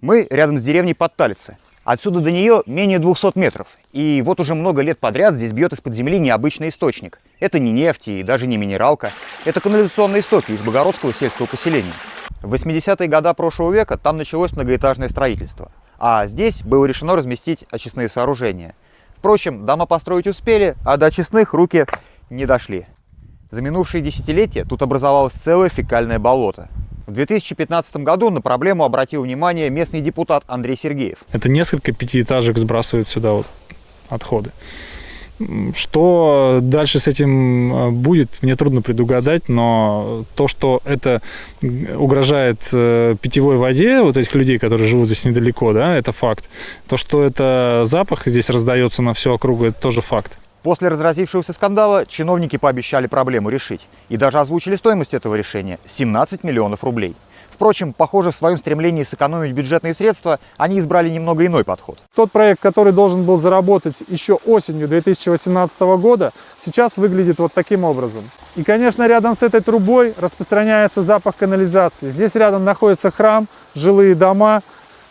Мы рядом с деревней Подталицы. Отсюда до нее менее 200 метров. И вот уже много лет подряд здесь бьет из-под земли необычный источник. Это не нефть и даже не минералка. Это канализационные истоки из Богородского сельского поселения. В 80-е годы прошлого века там началось многоэтажное строительство. А здесь было решено разместить очистные сооружения. Впрочем, дома построить успели, а до очистных руки не дошли. За минувшие десятилетия тут образовалось целое фекальное болото. В 2015 году на проблему обратил внимание местный депутат Андрей Сергеев. Это несколько пятиэтажек сбрасывают сюда вот отходы. Что дальше с этим э, будет, мне трудно предугадать, но то, что это угрожает э, питьевой воде вот этих людей, которые живут здесь недалеко, да, это факт. То, что это запах здесь раздается на всю округу, это тоже факт. После разразившегося скандала чиновники пообещали проблему решить и даже озвучили стоимость этого решения – 17 миллионов рублей. Впрочем, похоже, в своем стремлении сэкономить бюджетные средства они избрали немного иной подход. Тот проект, который должен был заработать еще осенью 2018 года, сейчас выглядит вот таким образом. И, конечно, рядом с этой трубой распространяется запах канализации. Здесь рядом находится храм, жилые дома.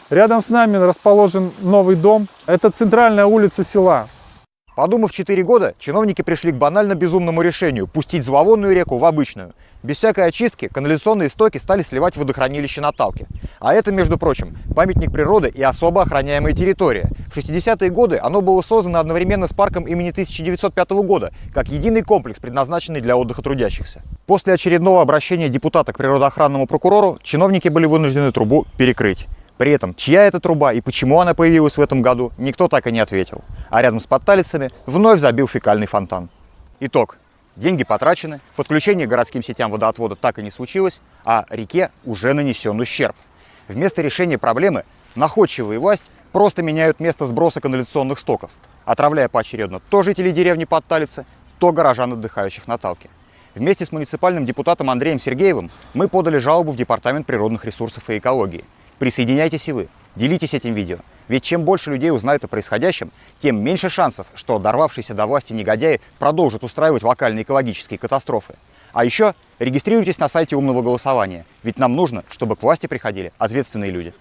Рядом с нами расположен новый дом. Это центральная улица села. Подумав 4 года, чиновники пришли к банально безумному решению – пустить зловонную реку в обычную. Без всякой очистки канализационные стоки стали сливать в водохранилище на Талке. А это, между прочим, памятник природы и особо охраняемая территория. В 60-е годы оно было создано одновременно с парком имени 1905 года, как единый комплекс, предназначенный для отдыха трудящихся. После очередного обращения депутата к природоохранному прокурору чиновники были вынуждены трубу перекрыть. При этом, чья это труба и почему она появилась в этом году, никто так и не ответил. А рядом с подталицами вновь забил фекальный фонтан. Итог. Деньги потрачены, подключение к городским сетям водоотвода так и не случилось, а реке уже нанесен ущерб. Вместо решения проблемы находчивые власть просто меняют место сброса канализационных стоков, отравляя поочередно то жителей деревни Подталицы, то горожан, отдыхающих на Талке. Вместе с муниципальным депутатом Андреем Сергеевым мы подали жалобу в Департамент природных ресурсов и экологии. Присоединяйтесь и вы, делитесь этим видео. Ведь чем больше людей узнают о происходящем, тем меньше шансов, что дорвавшиеся до власти негодяи продолжат устраивать локальные экологические катастрофы. А еще регистрируйтесь на сайте умного голосования, ведь нам нужно, чтобы к власти приходили ответственные люди.